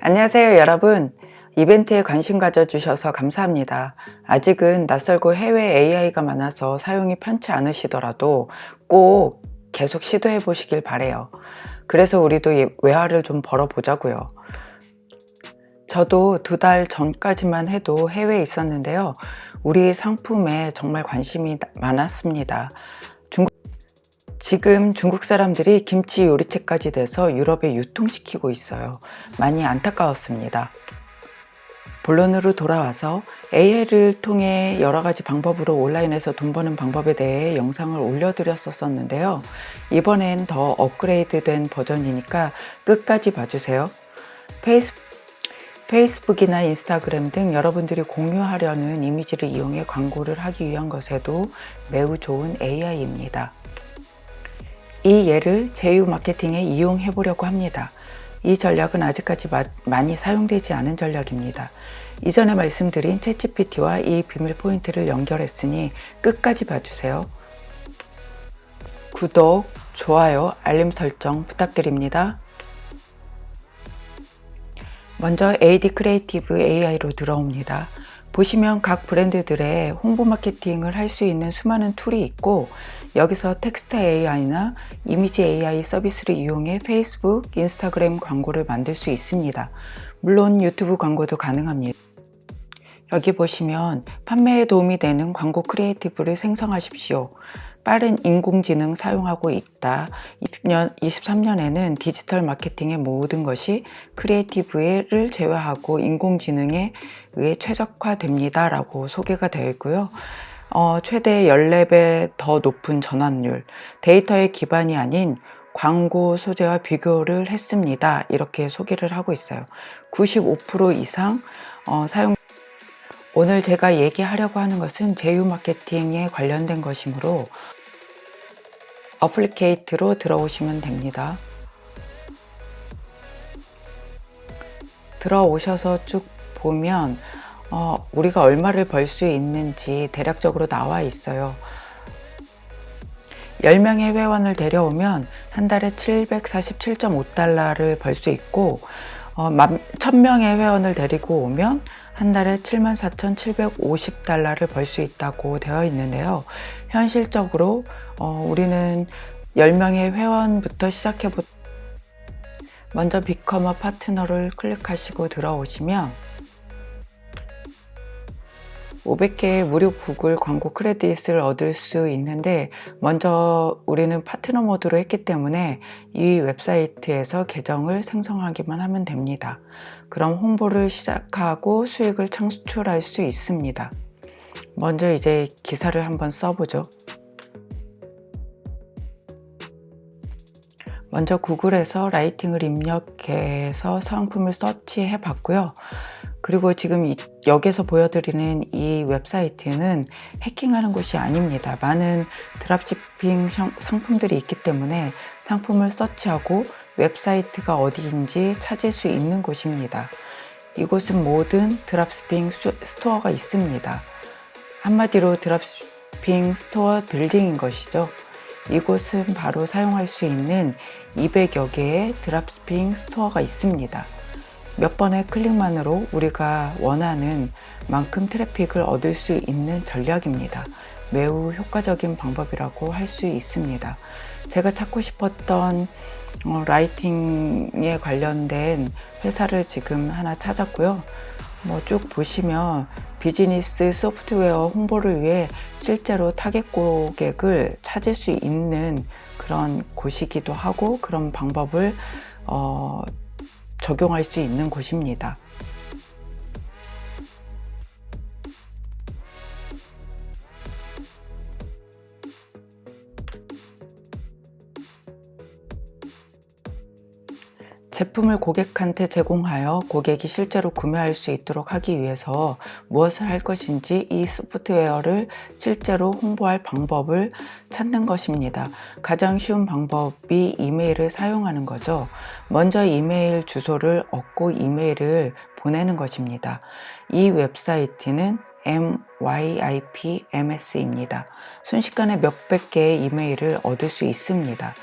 안녕하세요 여러분. 이벤트에 관심 가져주셔서 감사합니다. 아직은 낯설고 해외 AI가 많아서 사용이 편치 않으시더라도 꼭 계속 시도해 보시길 바래요. 그래서 우리도 외화를 좀 벌어 보자고요. 저도 두 달 전까지만 해도 해외에 있었는데요. 우리 상품에 정말 관심이 많았습니다 지금 중국 사람들이 김치 요리책까지 돼서 유럽에 유통시키고 있어요. 많이 안타까웠습니다. 본론으로 돌아와서 AI를 통해 여러 가지 방법으로 온라인에서 돈 버는 방법에 대해 영상을 올려드렸었는데요. 이번엔 더 업그레이드된 버전이니까 끝까지 봐주세요. 페이스, 페이스북이나 인스타그램 등 여러분들이 공유하려는 이미지를 이용해 광고를 하기 위한 것에도 매우 좋은 AI입니다. 이 AI를 제휴 마케팅에 이용해 보려고 합니다. 이 전략은 아직까지 마, 많이 사용되지 않은 전략입니다. 이전에 말씀드린 챗GPT와 이 비밀 포인트를 연결했으니 끝까지 봐주세요. 구독, 좋아요, 알림 설정 부탁드립니다. 먼저 AD Creative AI로 들어옵니다. 보시면 각 브랜드들의 홍보 마케팅을 할 수 있는 수많은 툴이 있고 여기서 텍스트 AI나 이미지 AI 서비스를 이용해 페이스북, 인스타그램 광고를 만들 수 있습니다. 물론 유튜브 광고도 가능합니다. 여기 보시면 판매에 도움이 되는 광고 creative를 생성하십시오. 빠른 인공지능 사용하고 있다. 20년, 23년에는 디지털 마케팅의 모든 것이 creative를 제외하고 인공지능에 의해 최적화됩니다. 라고 소개가 되어 있고요. 어, 최대 14배 더 높은 전환율, 데이터의 기반이 아닌 광고 소재와 비교를 했습니다. 이렇게 소개를 하고 있어요. 95% 이상 어, 사용 오늘 제가 얘기하려고 하는 것은 제휴 마케팅에 관련된 것이므로 어플리케이트로 들어오시면 됩니다. 들어오셔서 쭉 보면 어, 우리가 얼마를 벌 수 있는지 대략적으로 나와 있어요. 10명의 회원을 데려오면 한 달에 747.5달러를 벌 수 있고 어, 1000명의 회원을 데리고 오면 한 달에 74,750달러를 벌 수 있다고 되어 있는데요. 현실적으로 어, 우리는 10명의 회원부터 시작해 보 먼저 비커머 파트너를 클릭하시고 들어오시면 500개의 무료 구글 광고 크레딧을 얻을 수 있는데 먼저 우리는 파트너 모드로 했기 때문에 이 웹사이트에서 계정을 생성하기만 하면 됩니다. 그럼 홍보를 시작하고 수익을 창출할 수 있습니다. 먼저 이제 기사를 한번 써보죠. 먼저 구글에서 lighting을 입력해서 상품을 서치해 봤고요. 그리고 지금 이, 여기서 보여드리는 이 웹사이트는 해킹하는 곳이 아닙니다. 많은 dropshipping 상품들이 있기 때문에 상품을 서치하고 웹사이트가 어디인지 찾을 수 있는 곳입니다. 이곳은 모든 dropshipping store가 있습니다. 한마디로 dropshipping store building인 것이죠. 이곳은 바로 사용할 수 있는 200여 개의 dropshipping store가 있습니다. 몇 번의 클릭만으로 우리가 원하는 만큼 트래픽을 얻을 수 있는 전략입니다. 매우 효과적인 방법이라고 할 수 있습니다. 제가 찾고 싶었던 어, lighting에 관련된 회사를 지금 하나 찾았고요. 뭐 쭉 보시면 비즈니스 소프트웨어 홍보를 위해 실제로 타겟 고객을 찾을 수 있는 그런 곳이기도 하고 그런 방법을 어, 적용할 수 있는 곳입니다. 제품을 고객한테 제공하여 고객이 실제로 구매할 수 있도록 하기 위해서 무엇을 할 것인지 이 소프트웨어를 실제로 홍보할 방법을 찾는 것입니다. 가장 쉬운 방법이 이메일을 사용하는 거죠. 먼저 이메일 주소를 얻고 이메일을 보내는 것입니다. 이 웹사이트는 MYIPMS입니다. 순식간에 몇백 개의 이메일을 얻을 수 있습니다.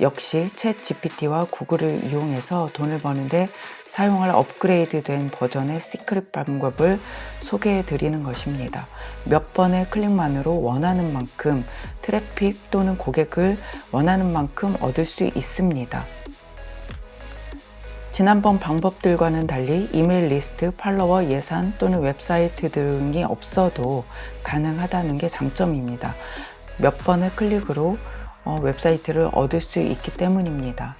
역시 챗 GPT와 구글을 이용해서 돈을 버는데 사용할 업그레이드된 버전의 secret 방법을 소개해 드리는 것입니다. 몇 번의 클릭만으로 원하는 만큼 트래픽 또는 고객을 원하는 만큼 얻을 수 있습니다. 지난번 방법들과는 달리 이메일 리스트, 팔로워, 예산 또는 웹사이트 등이 없어도 가능하다는 게 장점입니다. 몇 번의 클릭으로 어, 웹사이트를 얻을 수 있기 때문입니다.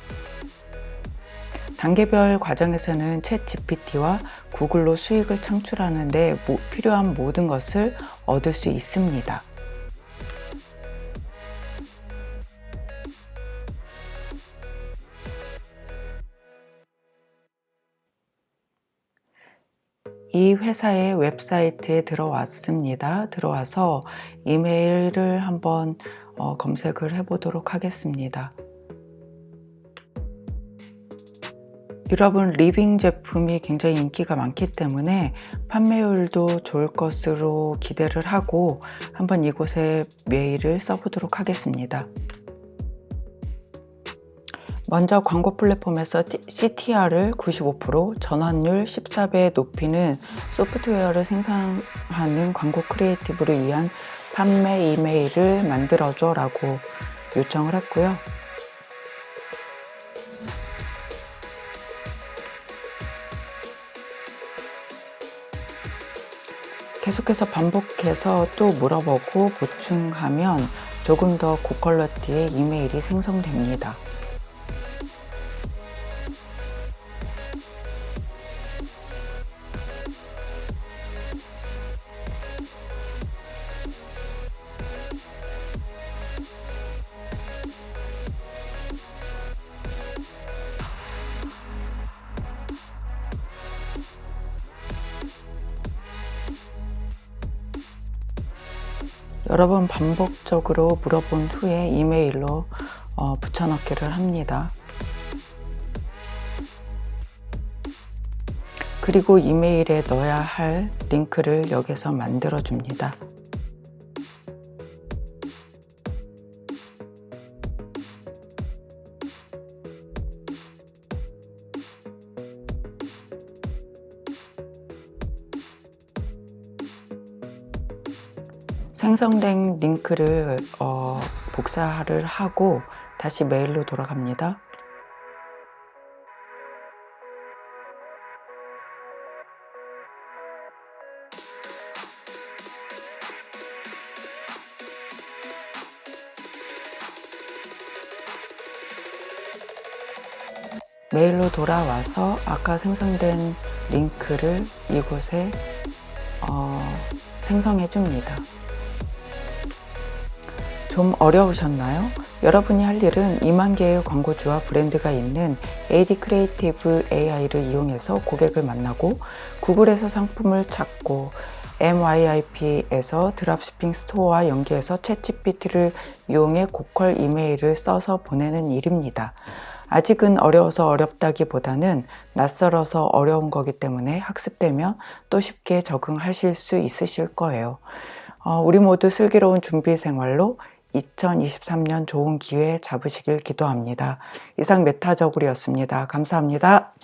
단계별 과정에서는 챗 GPT와 구글로 수익을 창출하는 데 필요한 모든 것을 얻을 수 있습니다. 이 회사의 웹사이트에 들어왔습니다. 들어와서 이메일을 한번 어, 검색을 해 보도록 하겠습니다. 여러분 living 제품이 굉장히 인기가 많기 때문에 판매율도 좋을 것으로 기대를 하고 한번 이곳에 메일을 써보도록 하겠습니다. 먼저 광고 플랫폼에서 CTR을 95% 전환율 14배 높이는 소프트웨어를 생산하는 광고 creative를 위한 판매 이메일을 만들어줘 라고 요청을 했고요. 계속해서 반복해서 또 물어보고 보충하면 조금 더 고퀄러티의 이메일이 생성됩니다. 여러 번 반복적으로 물어본 후에 이메일로 어, 붙여넣기를 합니다. 그리고 이메일에 넣어야 할 링크를 여기서 만들어 줍니다. 생성된 링크를 어, 복사를 하고 다시 메일로 돌아갑니다. 메일로 돌아와서 아까 생성된 링크를 이곳에 어, 생성해 줍니다. 좀 어려우셨나요? 여러분이 할 일은 2만 개의 광고주와 브랜드가 있는 AD creative AI를 이용해서 고객을 만나고 구글에서 상품을 찾고 MYIP에서 dropshipping store와 연계해서 챗GPT를 이용해 고퀄 이메일을 써서 보내는 일입니다. 아직은 어려워서 어렵다기보다는 낯설어서 어려운 거기 때문에 학습되면 또 쉽게 적응하실 수 있으실 거예요. 어, 우리 모두 슬기로운 준비 생활로 2023년 좋은 기회 잡으시길 기도합니다. 이상 메타저글이었습니다. 감사합니다.